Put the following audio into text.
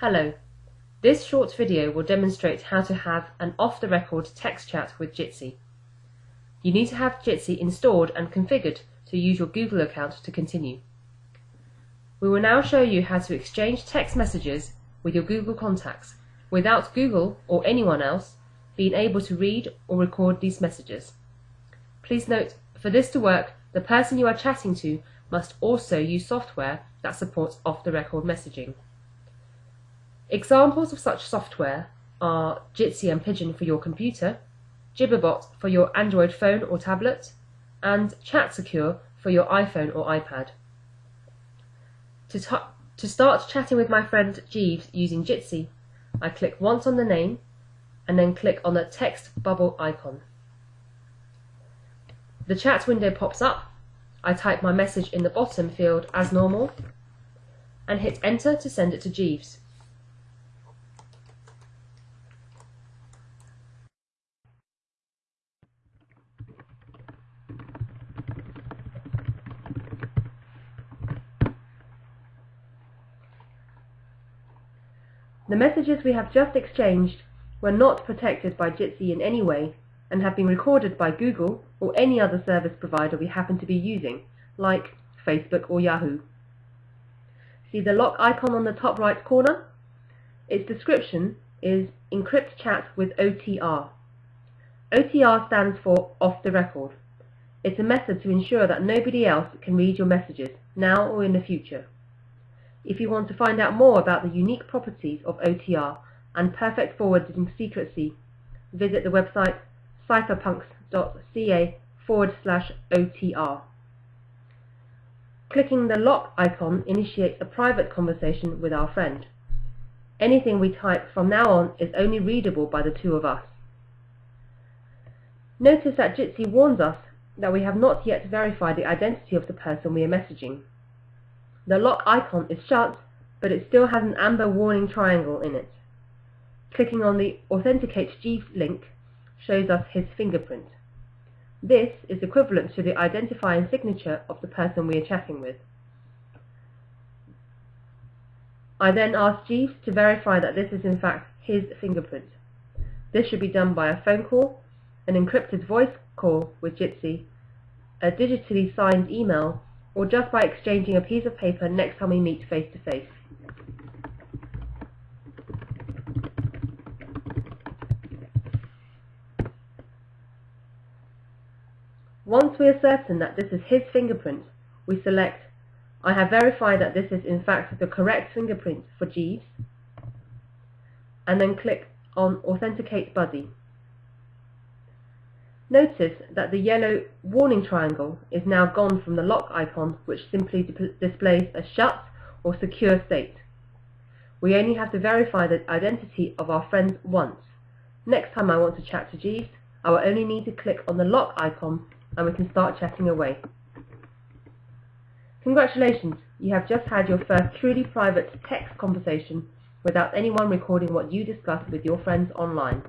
Hello. This short video will demonstrate how to have an off-the-record text chat with Jitsi. You need to have Jitsi installed and configured to use your Google account to continue. We will now show you how to exchange text messages with your Google contacts without Google or anyone else being able to read or record these messages. Please note, for this to work, the person you are chatting to must also use software that supports off-the-record messaging. Examples of such software are Jitsi and Pidgin for your computer, Gibberbot for your Android phone or tablet, and ChatSecure for your iPhone or iPad. To, to start chatting with my friend Jeeves using Jitsi, I click once on the name and then click on the text bubble icon. The chat window pops up I type my message in the bottom field as normal and hit enter to send it to Jeeves. The messages we have just exchanged were not protected by Jitsi in any way and have been recorded by Google or any other service provider we happen to be using, like Facebook or Yahoo. See the lock icon on the top right corner? Its description is Encrypt Chat with OTR. OTR stands for Off the Record. It's a method to ensure that nobody else can read your messages, now or in the future. If you want to find out more about the unique properties of OTR and perfect forwarding secrecy, visit the website cypherpunks.ca forward slash OTR. Clicking the lock icon initiates a private conversation with our friend. Anything we type from now on is only readable by the two of us. Notice that Jitsi warns us that we have not yet verified the identity of the person we are messaging. The lock icon is shut, but it still has an amber warning triangle in it. Clicking on the Authenticate Jeeves link shows us his fingerprint. This is equivalent to the identifying signature of the person we are chatting with. I then ask Jeeves to verify that this is in fact his fingerprint. This should be done by a phone call, an encrypted voice call with Jitsi, a digitally signed email, or just by exchanging a piece of paper next time we meet face to face. Once we are certain that this is his fingerprint, we select I have verified that this is in fact the correct fingerprint for Jeeves, and then click on Authenticate Buddy. Notice that the yellow warning triangle is now gone from the lock icon which simply displays a shut or secure state. We only have to verify the identity of our friends once. Next time I want to chat to Jeeves, I will only need to click on the lock icon and we can start chatting away. Congratulations, you have just had your first truly private text conversation without anyone recording what you discuss with your friends online.